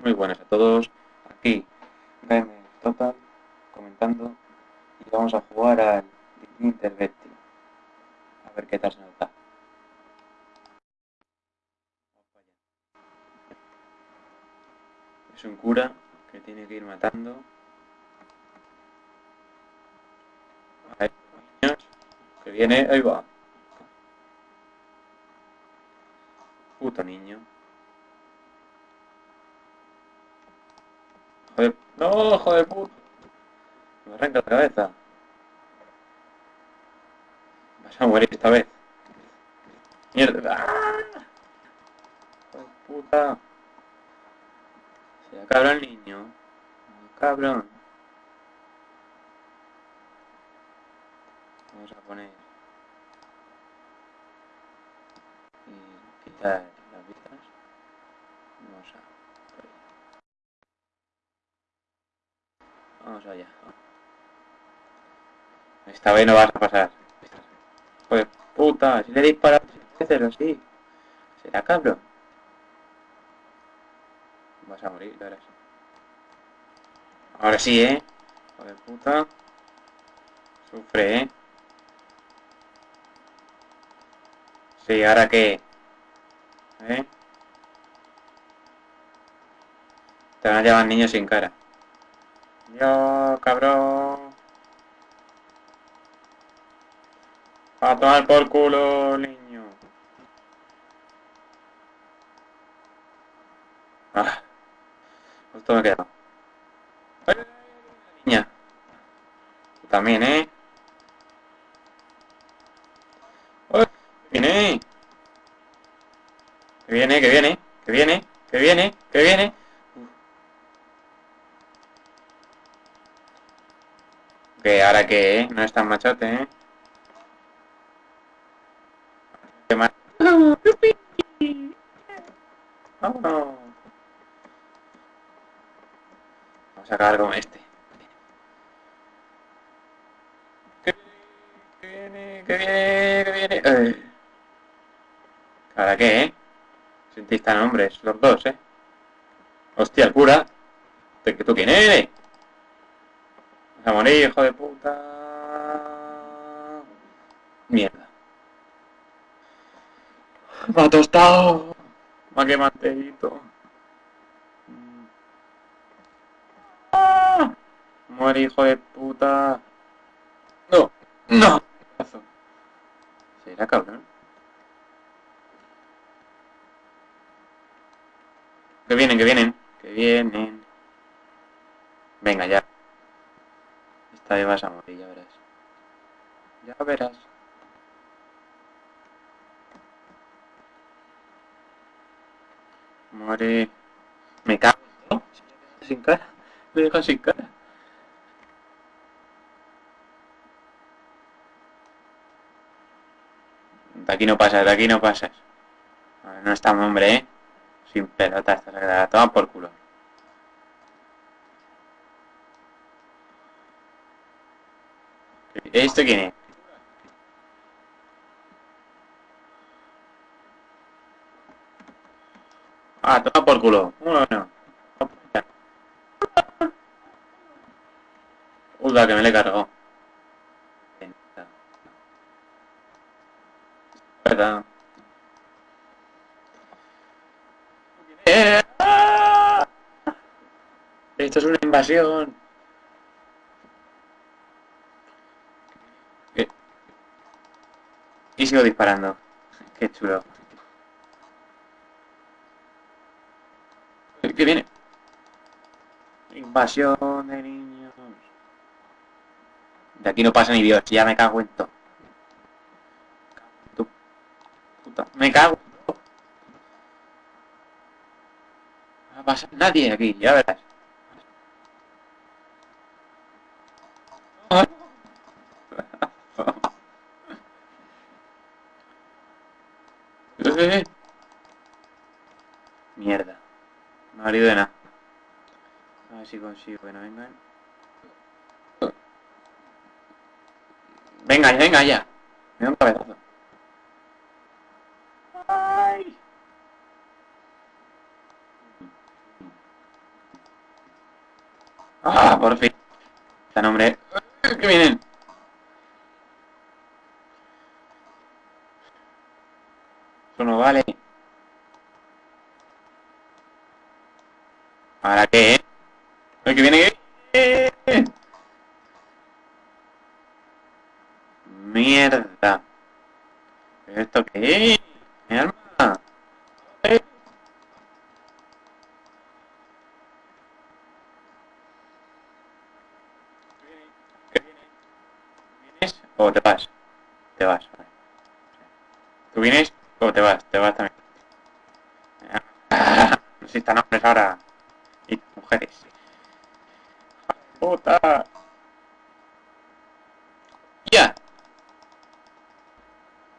Muy buenas a todos. Aquí Gamer Total comentando y vamos a jugar al Intervetti. A ver qué tal se nota. Es un cura que tiene que ir matando. A que viene, ahí va. Puto niño. Joder, no, joder puto. Me arranca la cabeza. Vas a morir esta vez. Mierda. ¡Ah! Joder puta. Se cabrón el niño. Cabrón. Vamos a poner. Y quitar las vistas. Vamos a. por ahí. Vamos allá. Esta vez no vas a pasar. Joder, puta, si le disparas así. Será cabrón. Vas a morir, verás. Ahora sí, ¿eh? Joder, puta. Sufre, ¿eh? Sí, ¿ahora qué? ¿Eh? Te van a llevar niños sin cara. Yo, cabrón. A tomar por culo, niño. Ah. Justo me he quedado. ¡Ay, ay, ay, Niña. También, ¿eh? ¡Ay! ¡Que viene! Que viene, que viene, que viene, que viene, que viene. Que ahora que, ¿eh? No es tan machote, ¿eh? Qué. Vámonos. Vamos a acabar con este. Que viene, que viene, que viene. Eh. ¿Ahora qué, eh? Sentís tan hombres, los dos, eh. Hostia, el cura. ¿Tú tú quién eres? Vas a morir, hijo de puta. Mierda. Me ha tostado. Me ha quemado. ¡Ah! Muere, hijo de puta. No, no. ¿Será cabrón? Que vienen, que vienen. Que vienen. Venga, ya. Vas a morir, ya verás. Ya verás. Muere. Me cago. Sin cara. Me deja sin cara. De aquí no pasas, de aquí no pasas. No estamos, hombre, ¿eh? Sin pelota, esta se toma por culo. ¿Esto quién es? Ah, toma por culo. Bueno. Uy, que me le cargó. Verdad. ¡Eh! ¡Ah! Esto es una invasión. ¿Qué? Y sigo disparando. Qué chulo. ¿Qué viene? Invasión de niños. De aquí no pasa ni Dios, ya me cago en todo. Puta, me cago en todo. No va a pasar nadie aquí, ya verás. Mierda. No ha valido de nada. A ver si consigo que no vengan. Venga, venga ya. Me da un cabezazo. ¡Ay! ¡Ah, por fin! Está nombre... ¡Que vienen! ¿Esto qué es? Mi arma. ¿Eh? ¿Vienes o te vas? Te vas. vale. ¿Tú vienes o te vas? Te vas también. Ah, No existan hombres ahora. Y mujeres. ¡Puta! ¡Ya!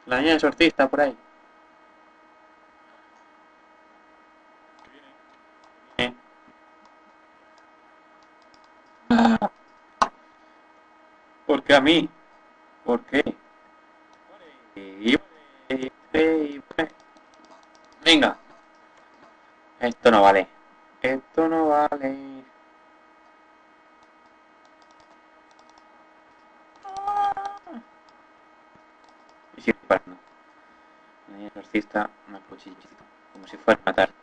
La niña exorcista por ahí. Eh. Ah. ¿Por qué a mí? ¿Por qué? Venga. Esto no vale. Esto no vale. Y sigue niña exorcista más cuchillito. Como si fuera a matar.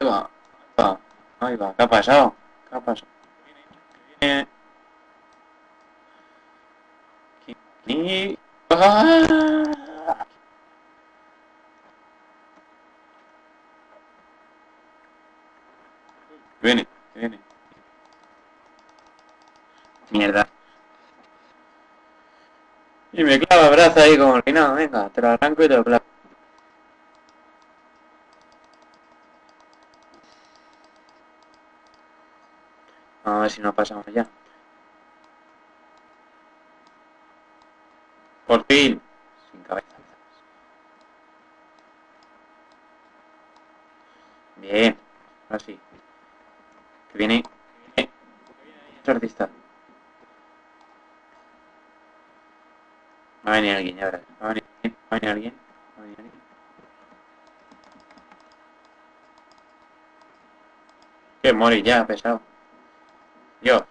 Ahí va. Va. Ahí va. ¿Qué ha pasado? ¿Qué ha pasado? Y... ¡Ah! Viene, viene. Mierda. Y me clava el brazo ahí como el final. Venga, te lo arranco y te lo clavo. A ver si no pasamos ya. Por fin. Sin cabeza. Bien. Ahora sí. Que viene. Que viene. Es artista. Va a venir alguien, ya verás. Va a venir, va a alguien. Va a venir alguien. Que morir ya, pesado. Yo.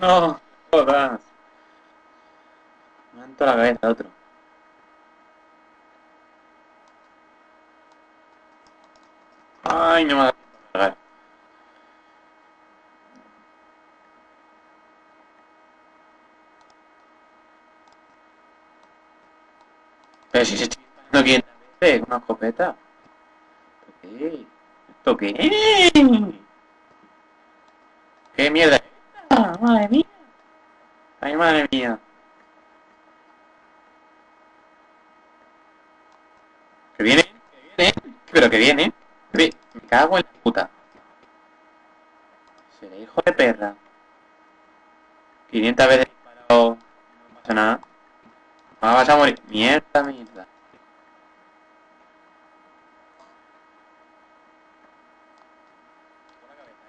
No, jodas. Me han la cabeza otro. Ay, no me tiempo a. Pero si se estoy disparando aquí en la vez una escopeta. ¿Esto qué? ¿Esto qué? ¿Qué mierda esta? ¡Madre mía! ¡Ay, madre mía! ¿Que viene? ¿Que viene? ¿Pero que viene? Cago en la puta. Seré hijo de perra. 500 veces disparado. No pasa nada. Ahora vas a morir. Mierda, mierda.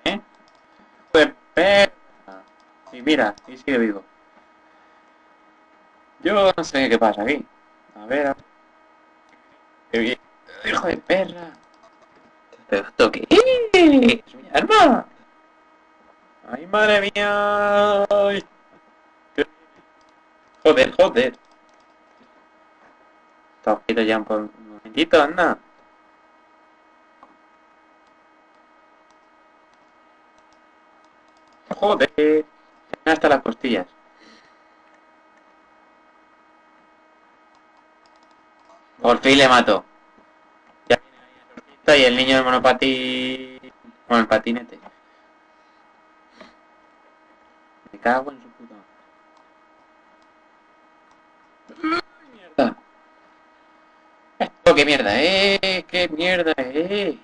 ¿Eh? Hijo de perra. Y mira, y sigue vivo. Yo no sé qué pasa aquí. A ver, a ver. Hijo de perra. ¿Pero esto qué es? ¡Es mi arma! ¡Ay, madre mía! Joder, joder. Está ojito ya un momentito, anda. Joder. Hasta las costillas. Por fin le mato. Ahí el niño del monopatí... Con el patinete. Me cago en su puta. madre. ¡Ay, mierda! Esto qué mierda, eh, qué mierda, eh.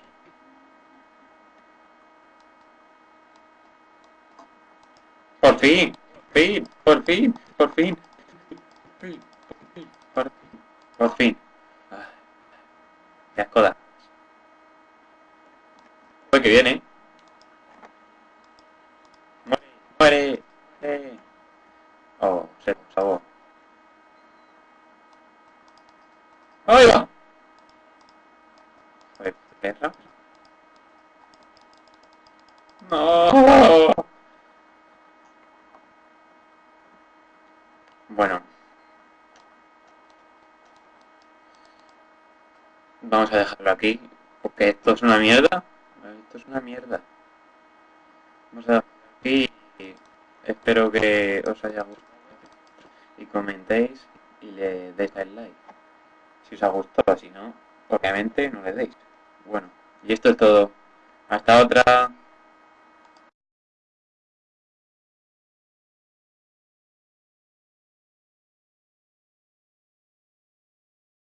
Por fin, por fin, por fin, por fin. Por fin, por fin, por fin. Por fin. Qué. Que viene. Muere. seco, seco, sabor. ¡Ahí va! Joder, perra. ¡No! Bueno. Vamos a dejarlo aquí, porque esto es una mierda. Esto es una mierda. Vamos a y espero que os haya gustado y comentéis y le deis el like. Si os ha gustado, si no, obviamente no le deis. Bueno, y esto es todo. Hasta otra.